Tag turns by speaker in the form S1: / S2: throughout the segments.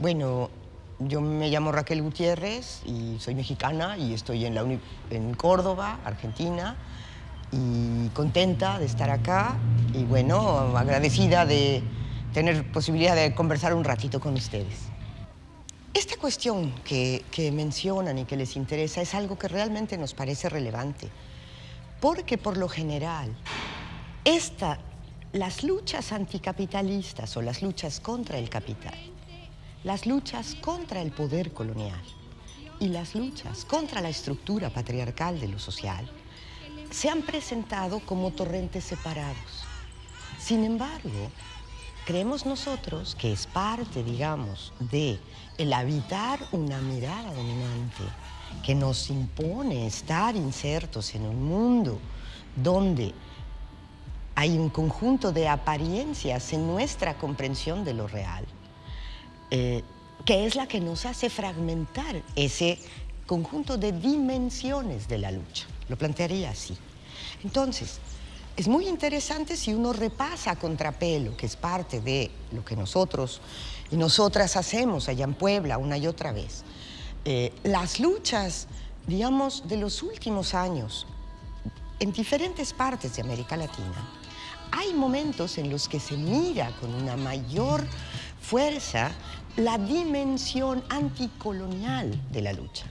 S1: Bueno, yo me llamo Raquel Gutiérrez y soy mexicana y estoy en, la en Córdoba, Argentina, y contenta de estar acá y bueno, agradecida de tener posibilidad de conversar un ratito con ustedes. Esta cuestión que, mencionan y que les interesa es algo que realmente nos parece relevante, porque por lo general, esta, las luchas anticapitalistas o las luchas contra el capital las luchas contra el poder colonial y las luchas contra la estructura patriarcal de lo social se han presentado como torrentes separados. Sin embargo, creemos nosotros que es parte, digamos, de el habitar una mirada dominante que nos impone estar insertos en un mundo donde hay un conjunto de apariencias en nuestra comprensión de lo real eh, que es la que nos hace fragmentar ese conjunto de dimensiones de la lucha. Lo plantearía así. Entonces, es muy interesante si uno repasa contrapelo, que es parte de lo que nosotros y nosotras hacemos allá en Puebla una y otra vez. Eh, las luchas, digamos, de los últimos años en diferentes partes de América Latina, hay momentos en los que se mira con una mayor fuerza la dimensión anticolonial de la lucha.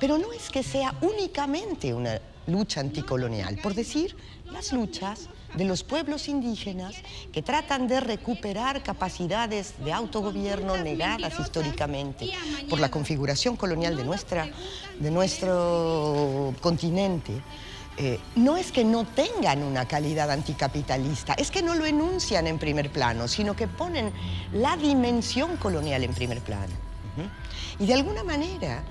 S1: Pero no es que sea únicamente una lucha anticolonial, por decir, las luchas de los pueblos indígenas que tratan de recuperar capacidades de autogobierno negadas históricamente por la configuración colonial de, nuestra, de nuestro continente, eh, no es que no tengan una calidad anticapitalista, es que no lo enuncian en primer plano, sino que ponen la dimensión colonial en primer plano. Y de alguna manera,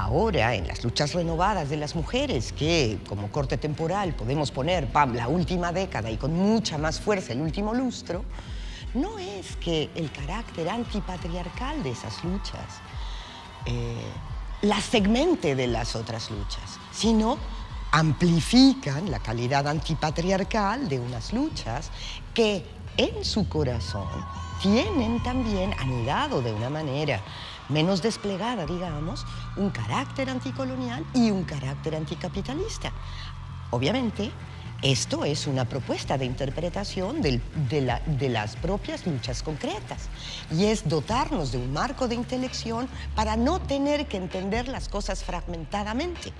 S1: ahora en las luchas renovadas de las mujeres, que como corte temporal podemos poner pam, la última década y con mucha más fuerza el último lustro, no es que el carácter antipatriarcal de esas luchas eh, las segmente de las otras luchas, sino amplifican la calidad antipatriarcal de unas luchas que en su corazón tienen también anidado de una manera menos desplegada, digamos, un carácter anticolonial y un carácter anticapitalista. Obviamente, esto es una propuesta de interpretación de, de, las propias luchas concretas y es dotarnos de un marco de intelección para no tener que entender las cosas fragmentadamente.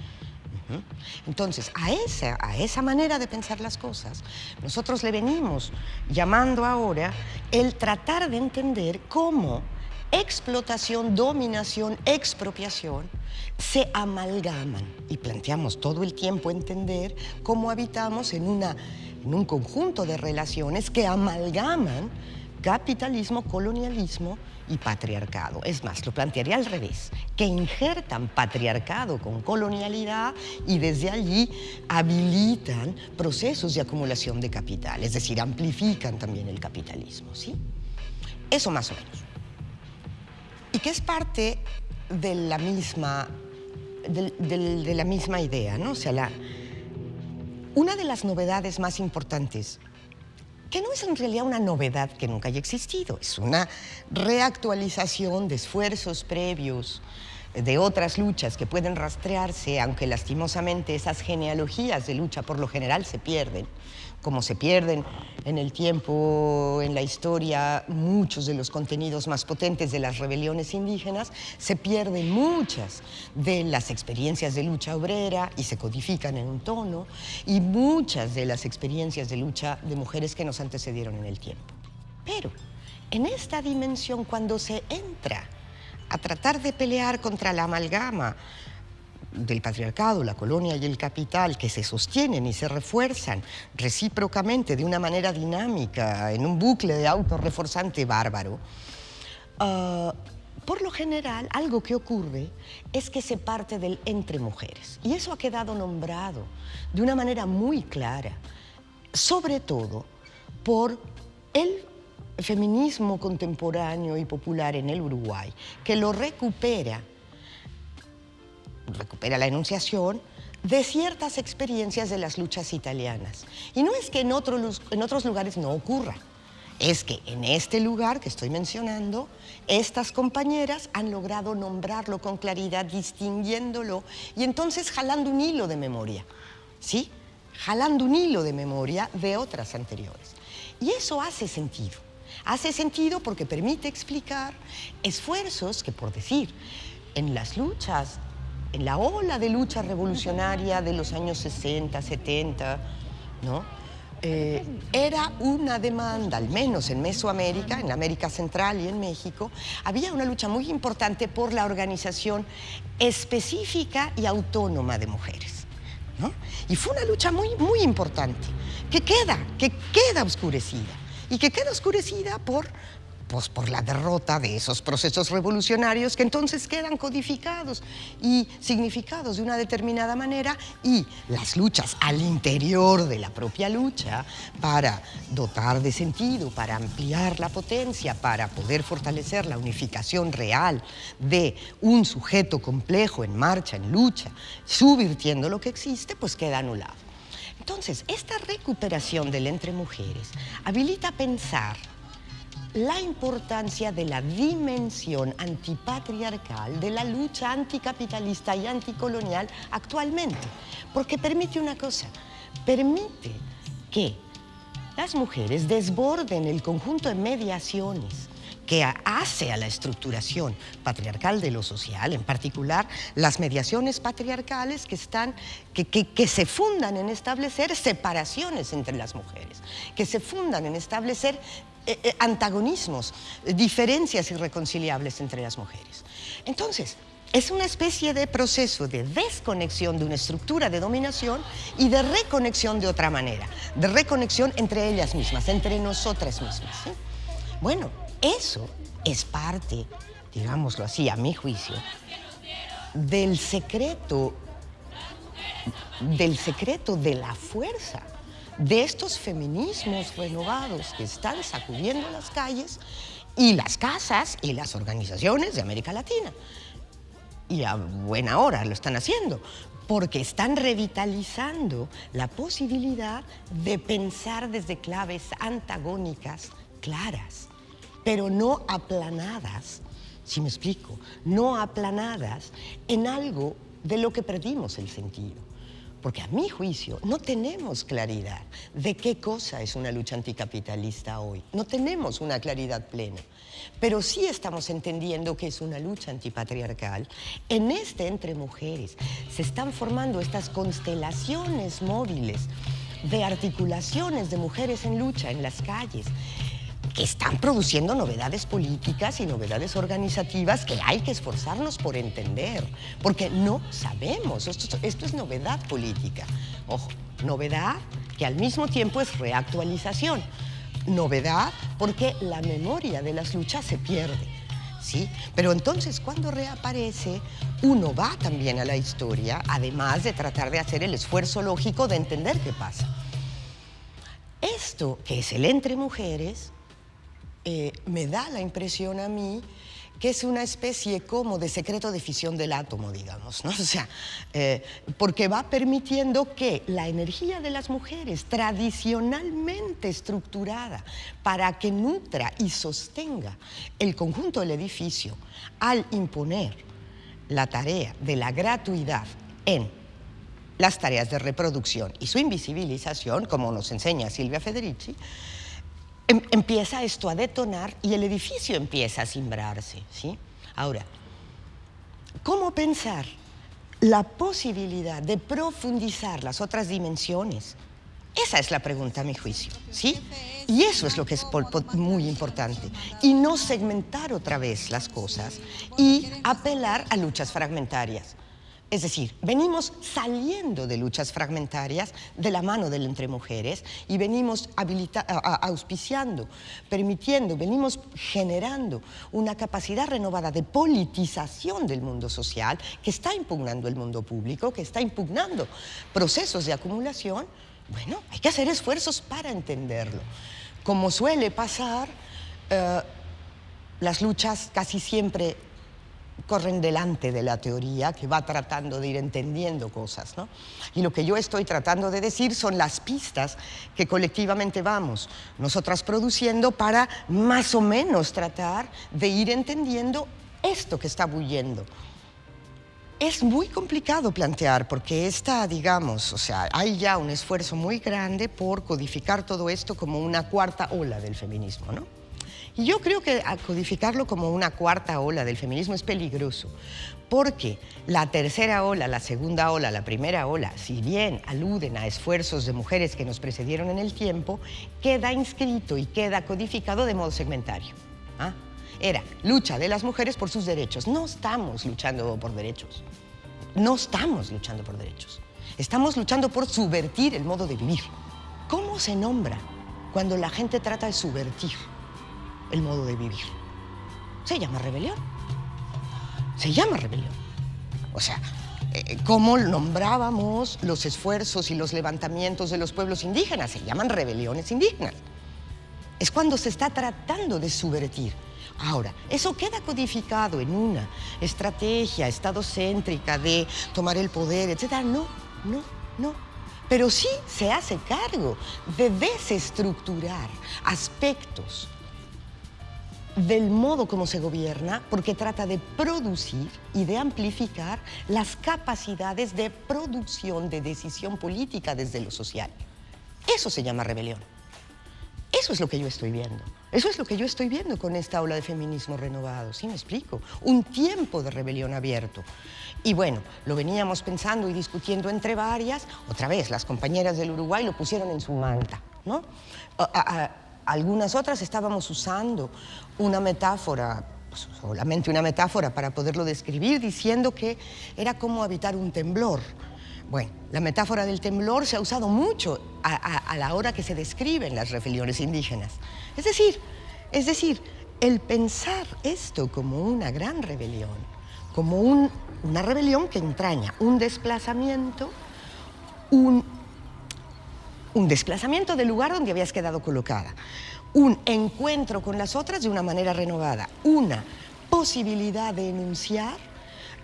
S1: Entonces, a esa, a esa manera de pensar las cosas, nosotros le venimos llamando ahora el tratar de entender cómo explotación, dominación, expropiación se amalgaman y planteamos todo el tiempo entender cómo habitamos en, una, en un conjunto de relaciones que amalgaman capitalismo, colonialismo y patriarcado. Es más, lo plantearía al revés, que injertan patriarcado con colonialidad y desde allí habilitan procesos de acumulación de capital, es decir, amplifican también el capitalismo, ¿sí? Eso más o menos. Y que es parte de la misma, de, la misma idea, ¿no? O sea, la, una de las novedades más importantes que no es en realidad una novedad que nunca haya existido, es una reactualización de esfuerzos previos de otras luchas que pueden rastrearse, aunque lastimosamente esas genealogías de lucha por lo general se pierden, como se pierden en el tiempo, en la historia, muchos de los contenidos más potentes de las rebeliones indígenas, se pierden muchas de las experiencias de lucha obrera y se codifican en un tono, y muchas de las experiencias de lucha de mujeres que nos antecedieron en el tiempo. Pero en esta dimensión, cuando se entra a tratar de pelear contra la amalgama del patriarcado, la colonia y el capital que se sostienen y se refuerzan recíprocamente de una manera dinámica en un bucle de autorreforzante bárbaro, ah, por lo general algo que ocurre es que se parte del entre mujeres. Y eso ha quedado nombrado de una manera muy clara, sobre todo por el feminismo contemporáneo y popular en el Uruguay, que lo recupera, recupera la enunciación de ciertas experiencias de las luchas italianas. Y no es que en, en otros lugares no ocurra, es que en este lugar que estoy mencionando, estas compañeras han logrado nombrarlo con claridad, distinguiéndolo y entonces jalando un hilo de memoria, ¿sí? Jalando un hilo de memoria de otras anteriores. Y eso hace sentido. Hace sentido porque permite explicar esfuerzos que, por decir, en las luchas, en la ola de lucha revolucionaria de los años 60, 70, ¿no? Eh, era una demanda, al menos en Mesoamérica, en América Central y en México, había una lucha muy importante por la organización específica y autónoma de mujeres. Y fue una lucha muy, muy importante, que queda, que queda oscurecida, y que queda oscurecida por pues, por la derrota de esos procesos revolucionarios que entonces quedan codificados y significados de una determinada manera y las luchas al interior de la propia lucha para dotar de sentido, para ampliar la potencia, para poder fortalecer la unificación real de un sujeto complejo en marcha, en lucha, subvirtiendo lo que existe, pues queda anulado. Entonces, esta recuperación del entre mujeres habilita pensar la importancia de la dimensión antipatriarcal de la lucha anticapitalista y anticolonial actualmente, porque permite una cosa, permite que las mujeres desborden el conjunto de mediaciones que hace a la estructuración patriarcal de lo social, en particular las mediaciones patriarcales que, están, que, que, se fundan en establecer separaciones entre las mujeres, que se fundan en establecer eh, eh, antagonismos, diferencias irreconciliables entre las mujeres. Entonces, es una especie de proceso de desconexión de una estructura de dominación y de reconexión de otra manera, de reconexión entre ellas mismas, entre nosotras mismas. Bueno, eso es parte, digámoslo así, a mi juicio, del secreto, del secreto de la fuerza de estos feminismos renovados que están sacudiendo las calles y las casas y las organizaciones de América Latina. Y a buena hora lo están haciendo, porque están revitalizando la posibilidad de pensar desde claves antagónicas claras, pero no aplanadas, si me explico, no aplanadas en algo de lo que perdimos el sentido. Porque a mi juicio no tenemos claridad de qué cosa es una lucha anticapitalista hoy. No tenemos una claridad plena. Pero sí estamos entendiendo que es una lucha antipatriarcal. En este entre mujeres se están formando estas constelaciones móviles de articulaciones de mujeres en lucha en las calles que están produciendo novedades políticas y novedades organizativas que hay que esforzarnos por entender, porque no sabemos, esto, es novedad política. Ojo, novedad que al mismo tiempo es reactualización. Novedad porque la memoria de las luchas se pierde. ¿Sí? Pero entonces cuando reaparece, uno va también a la historia, además de tratar de hacer el esfuerzo lógico de entender qué pasa. Esto, que es el entre mujeres, eh, me da la impresión a mí que es una especie como de secreto de fisión del átomo, digamos, ¿no? O sea, eh, porque va permitiendo que la energía de las mujeres, tradicionalmente estructurada para que nutra y sostenga el conjunto del edificio, al imponer la tarea de la gratuidad en las tareas de reproducción y su invisibilización, como nos enseña Silvia Federici, Em, empieza esto a detonar y el edificio empieza a simbrarse. ¿sí? Ahora, ¿cómo pensar la posibilidad de profundizar las otras dimensiones? Esa es la pregunta a mi juicio, ¿sí? Y eso es lo que es muy importante. Y no segmentar otra vez las cosas y apelar a luchas fragmentarias. Es decir, venimos saliendo de luchas fragmentarias de la mano del entre mujeres y venimos auspiciando, permitiendo, venimos generando una capacidad renovada de politización del mundo social que está impugnando el mundo público, que está impugnando procesos de acumulación. Bueno, hay que hacer esfuerzos para entenderlo. Como suele pasar, eh, las luchas casi siempre corren delante de la teoría que va tratando de ir entendiendo cosas. ¿no? Y lo que yo estoy tratando de decir son las pistas que colectivamente vamos nosotras produciendo para más o menos tratar de ir entendiendo esto que está bulliendo. Es muy complicado plantear porque está, digamos, o sea, hay ya un esfuerzo muy grande por codificar todo esto como una cuarta ola del feminismo, ¿no? Y yo creo que codificarlo como una cuarta ola del feminismo es peligroso, porque la tercera ola, la segunda ola, la primera ola, si bien aluden a esfuerzos de mujeres que nos precedieron en el tiempo, queda inscrito y queda codificado de modo segmentario. ¿ah? Era lucha de las mujeres por sus derechos. No estamos luchando por derechos. No estamos luchando por derechos. Estamos luchando por subvertir el modo de vivir. ¿Cómo se nombra cuando la gente trata de subvertir? El modo de vivir. Se llama rebelión. Se llama rebelión. O sea, eh, ¿cómo nombrábamos los esfuerzos y los levantamientos de los pueblos indígenas? Se llaman rebeliones indígenas. Es cuando se está tratando de subvertir. Ahora, eso queda codificado en una estrategia estadocéntrica de tomar el poder, etc. No, no, no. Pero sí se hace cargo de desestructurar aspectos del modo como se gobierna, porque trata de producir y de amplificar las capacidades de producción de decisión política desde lo social. Eso se llama rebelión. Eso es lo que yo estoy viendo. Eso es lo que yo estoy viendo con esta ola de feminismo renovado, ¿sí me explico? Un tiempo de rebelión abierto. Y bueno, lo veníamos pensando y discutiendo entre varias, otra vez, las compañeras del Uruguay lo pusieron en su manta, ¿no? Algunas otras estábamos usando una metáfora, pues, solamente una metáfora para poderlo describir, diciendo que era como habitar un temblor. Bueno, la metáfora del temblor se ha usado mucho a, la hora que se describen las rebeliones indígenas. Es decir, es decir, el pensar esto como una gran rebelión, como una rebelión que entraña un desplazamiento, un un desplazamiento del lugar donde habías quedado colocada, un encuentro con las otras de una manera renovada, una posibilidad de enunciar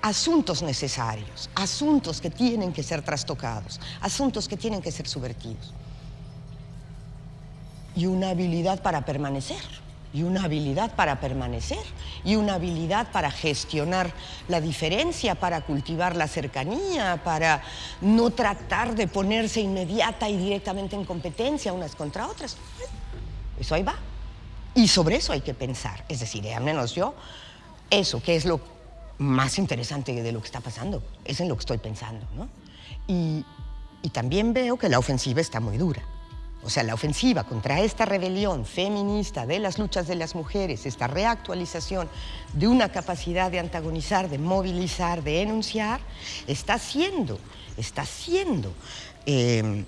S1: asuntos necesarios, asuntos que tienen que ser trastocados, asuntos que tienen que ser subvertidos. Y una habilidad para permanecer y una habilidad para permanecer y una habilidad para gestionar la diferencia, para cultivar la cercanía, para no tratar de ponerse inmediata y directamente en competencia unas contra otras. Eso ahí va. Y sobre eso hay que pensar. Es decir, al menos yo, eso que es lo más interesante de lo que está pasando, es en lo que estoy pensando. ¿no? y también veo que la ofensiva está muy dura. O sea, la ofensiva contra esta rebelión feminista de las luchas de las mujeres, esta reactualización de una capacidad de antagonizar, de movilizar, de enunciar, está siendo, está siendo em,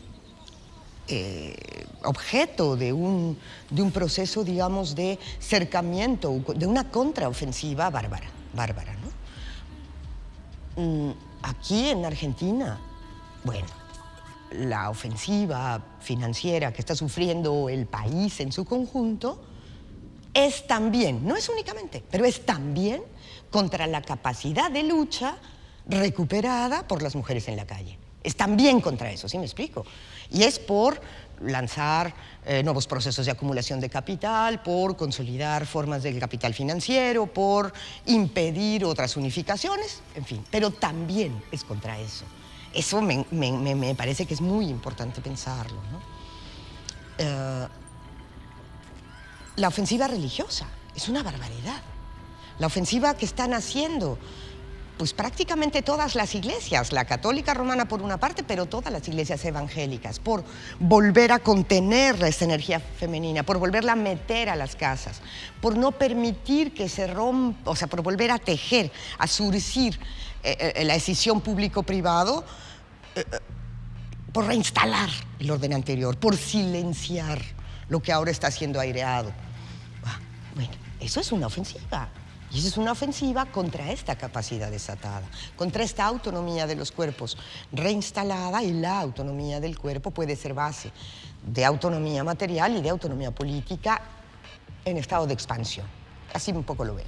S1: eh, objeto de un, de un proceso, digamos, de cercamiento, de una contraofensiva bárbara, bárbara, ¿no? Mm, aquí en Argentina, bueno, la ofensiva financiera que está sufriendo el país en su conjunto es también, no es únicamente, pero es también contra la capacidad de lucha recuperada por las mujeres en la calle. Es también contra eso, ¿sí me explico? Y es por lanzar eh, nuevos procesos de acumulación de capital, por consolidar formas del capital financiero, por impedir otras unificaciones, en fin, pero también es contra eso. Eso me, parece que es muy importante pensarlo. Eh, la ofensiva religiosa es una barbaridad. La ofensiva que están haciendo pues prácticamente todas las iglesias, la católica romana por una parte, pero todas las iglesias evangélicas, por volver a contener esa energía femenina, por volverla a meter a las casas, por no permitir que se rompa, o sea, por volver a tejer, a surcir eh, eh, la decisión público-privado, eh, por reinstalar el orden anterior, por silenciar lo que ahora está siendo aireado. Ah, bueno, eso es una ofensiva. Y eso es una ofensiva contra esta capacidad desatada, contra esta autonomía de los cuerpos reinstalada y la autonomía del cuerpo puede ser base de autonomía material y de autonomía política en estado de expansión. Así un poco lo veo.